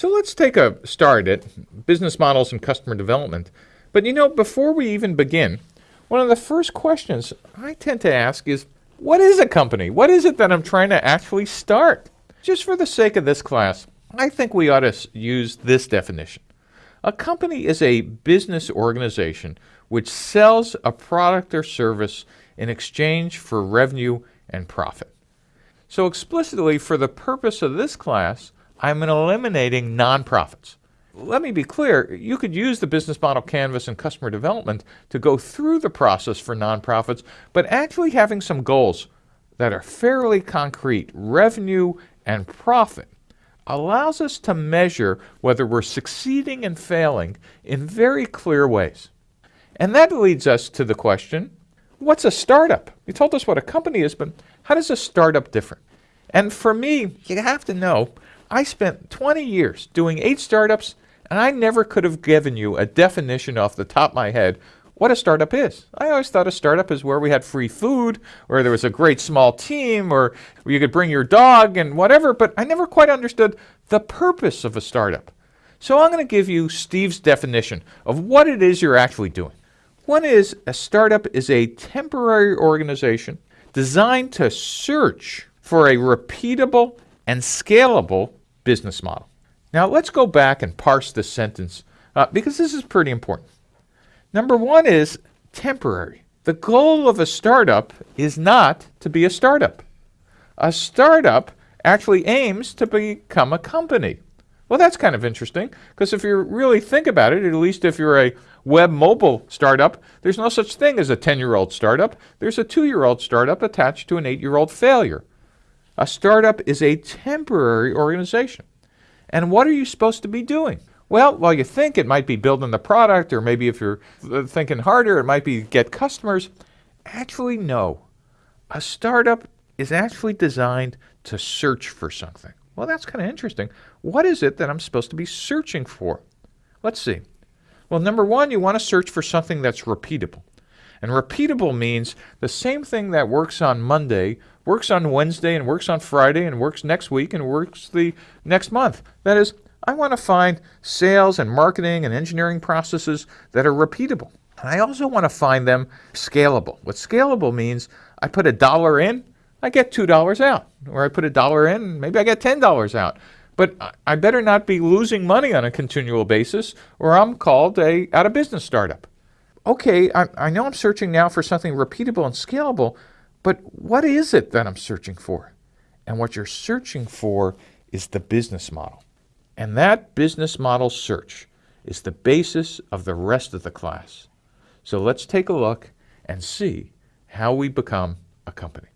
So let's take a start at business models and customer development. But you know, before we even begin, one of the first questions I tend to ask is, what is a company? What is it that I'm trying to actually start? Just for the sake of this class, I think we ought to use this definition. A company is a business organization which sells a product or service in exchange for revenue and profit. So explicitly, for the purpose of this class, I'm eliminating nonprofits. Let me be clear, you could use the business model canvas and customer development to go through the process for nonprofits, but actually having some goals that are fairly concrete, revenue and profit, allows us to measure whether we're succeeding and failing in very clear ways. And that leads us to the question, what's a startup? You told us what a company is, but how does a startup differ? And for me, you have to know, I spent 20 years doing eight startups, and I never could have given you a definition off the top of my head what a startup is. I always thought a startup is where we had free food, or there was a great small team, or where you could bring your dog and whatever, but I never quite understood the purpose of a startup. So I'm going to give you Steve's definition of what it is you're actually doing. One is a startup is a temporary organization designed to search for a repeatable and scalable business model. Now let's go back and parse this sentence uh, because this is pretty important. Number one is temporary. The goal of a startup is not to be a startup. A startup actually aims to become a company. Well, that's kind of interesting because if you really think about it, at least if you're a web mobile startup, there's no such thing as a 10 year old startup. There's a two year old startup attached to an eight year old failure. A startup is a temporary organization. And what are you supposed to be doing? Well, while you think it might be building the product, or maybe if you're thinking harder, it might be get customers, actually, no. A startup is actually designed to search for something. Well, that's kind of interesting. What is it that I'm supposed to be searching for? Let's see. Well, number one, you want to search for something that's repeatable. And repeatable means the same thing that works on Monday works on Wednesday and works on Friday and works next week and works the next month. That is, I want to find sales and marketing and engineering processes that are repeatable. And I also want to find them scalable. What scalable means, I put a dollar in, I get $2 out. Or I put a dollar in, maybe I get $10 out. But I better not be losing money on a continual basis or I'm called a out of business startup. Okay, I, I know I'm searching now for something repeatable and scalable, but what is it that I'm searching for? And what you're searching for is the business model. And that business model search is the basis of the rest of the class. So let's take a look and see how we become a company.